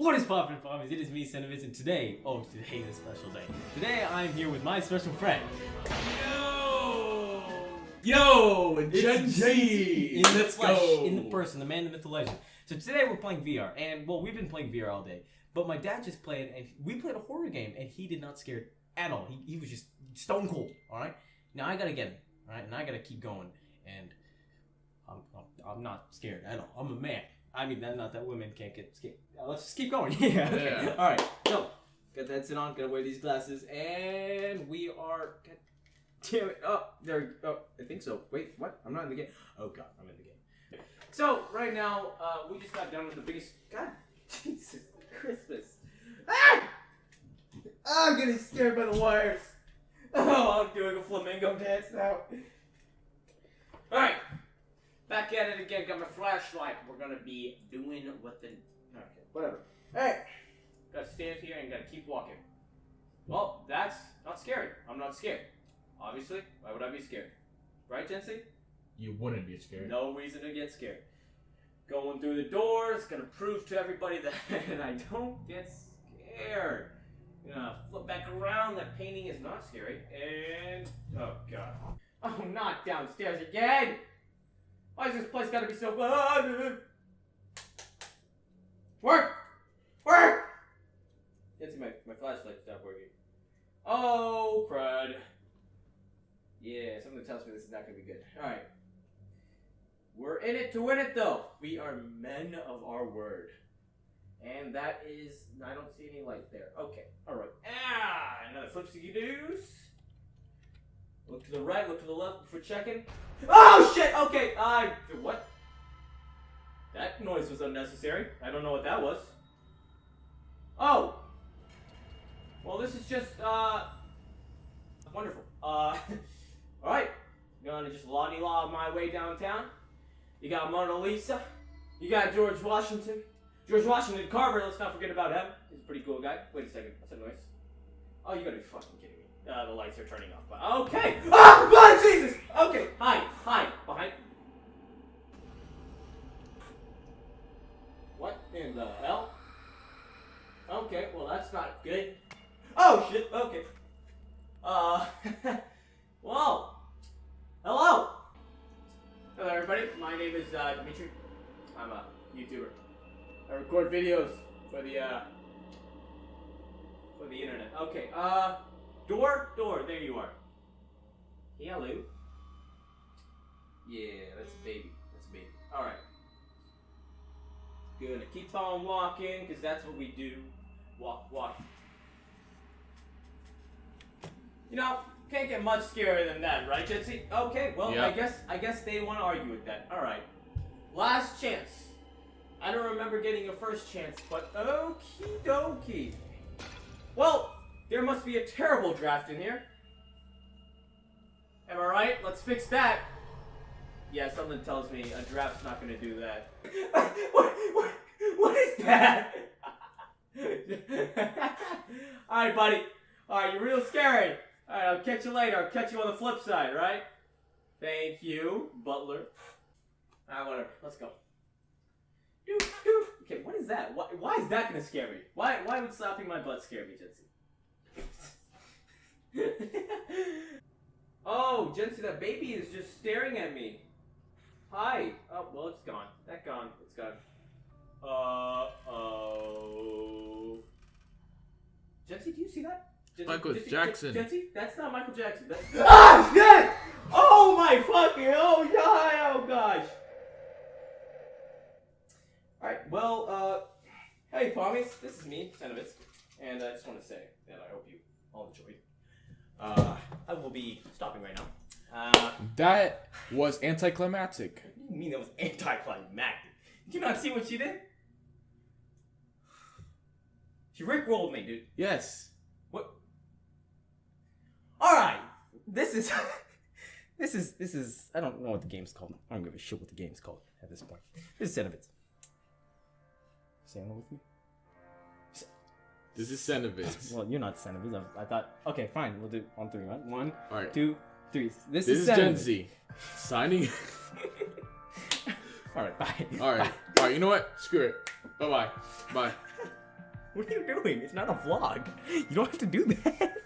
What is poppin' farmers? It is me, Cineviz, and today, oh, today is a special day. Today I'm here with my special friend. Yo! Yo! Gen Z! in the Let's flesh, go! in the person, the man, the myth, the legend. So today we're playing VR, and well, we've been playing VR all day. But my dad just played, and we played a horror game, and he did not scare at all. He, he was just stone cold. All right. Now I gotta get him. All right, and I gotta keep going, and I'm, I'm, I'm not scared at all. I'm a man. I mean, that, not that women can't get scared. Uh, let's just keep going. yeah. Okay. Yeah. All right. So, got that sit on. Gotta wear these glasses, and we are. God damn it! Oh, there. Oh, I think so. Wait, what? I'm not in the game. Oh God, I'm in the game. So right now, uh, we just got done with the biggest. God, Jesus, Christmas. Ah! I'm getting scared by the wires. Oh, I'm doing a flamingo dance now. All right, back at it again. Got my flashlight. We're gonna be doing what the. Okay, whatever. Hey, gotta stand here and gotta keep walking. Well, that's not scary. I'm not scared. Obviously, why would I be scared? Right, Jency? You wouldn't be scared. No reason to get scared. Going through the doors, gonna prove to everybody that I don't get scared. Gonna flip back around. That painting is not scary. And oh god. Oh, not downstairs again. Why is this place gotta be so? Work, work. It's my my flashlight stopped working. Oh crud. Yeah, something tells me this is not gonna be good. All right. We're in it to win it, though. We are men of our word. And that is. I don't see any light there. Okay, alright. Ah! Another flipsy doos. Look to the right, look to the left before checking. Oh shit! Okay, I. what? That noise was unnecessary. I don't know what that was. Oh! Well, this is just, uh. Wonderful. Uh. Alright. Gonna just lottie law my way downtown. You got Mona Lisa. You got George Washington. George Washington Carver, let's not forget about him. He's a pretty cool guy. Wait a second, what's that noise? Oh, you gotta be fucking kidding me. Uh, the lights are turning off. But okay. Ah, blood Jesus. Okay, hi, hi, behind. What in the hell? Okay, well that's not good. Oh shit. Okay. Uh. Whoa. Hello. Hello, everybody. My name is uh, Dimitri. I'm a YouTuber. I record videos for the uh, for the internet. Okay. Uh, door, door. There you are. Hello. Yeah, that's a baby. That's a baby. All right. Gonna keep on walking, cause that's what we do. Walk, walk. You know, can't get much scarier than that, right, Jitsi? Okay, well, I guess I guess they want to argue with that. All right, last chance. I don't remember getting a first chance, but okie dokie. Must be a terrible draft in here. Am I right? Let's fix that. Yeah, something tells me a draft's not gonna do that. what, what, what is that? Alright, buddy. Alright, you're real scary. Alright, I'll catch you later. I'll catch you on the flip side, right? Thank you, Butler. Alright, whatever. Let's go. Okay, what is that? Why, why is that gonna scare me? Why, why would slapping my butt scare me, Jency? oh, Jency, that baby is just staring at me. Hi. Oh, well, it's gone. That gone. It's gone. Uh oh. Jency, do you see that? Jency, Michael Jency, Jackson. Jency, that's not Michael Jackson. That's ah shit! Oh my fucking oh yeah! Oh gosh. All right. Well, uh, hey, Pommies, this is me, Senovitz, and I just want to say that I hope you all enjoyed. Uh, I will be stopping right now. Uh, That was anticlimactic. you mean that was anticlimactic? Did you not see what she did? She rickrolled me, dude. Yes. What? All right, this is, this is, this is. I don't know what the game's called. I don't give a shit what the game's called at this point. This is. Say hello with me. This is Senovitz. Well, you're not Senovitz. I, I thought. Okay, fine. We'll do on three. Right? One, Alright. two, three. This, This is, is Gen Z. Signing. All right, bye. Alright. Alright, you know what? Screw it. Bye bye. Bye. What are you doing? It's not a vlog. You don't have to do that.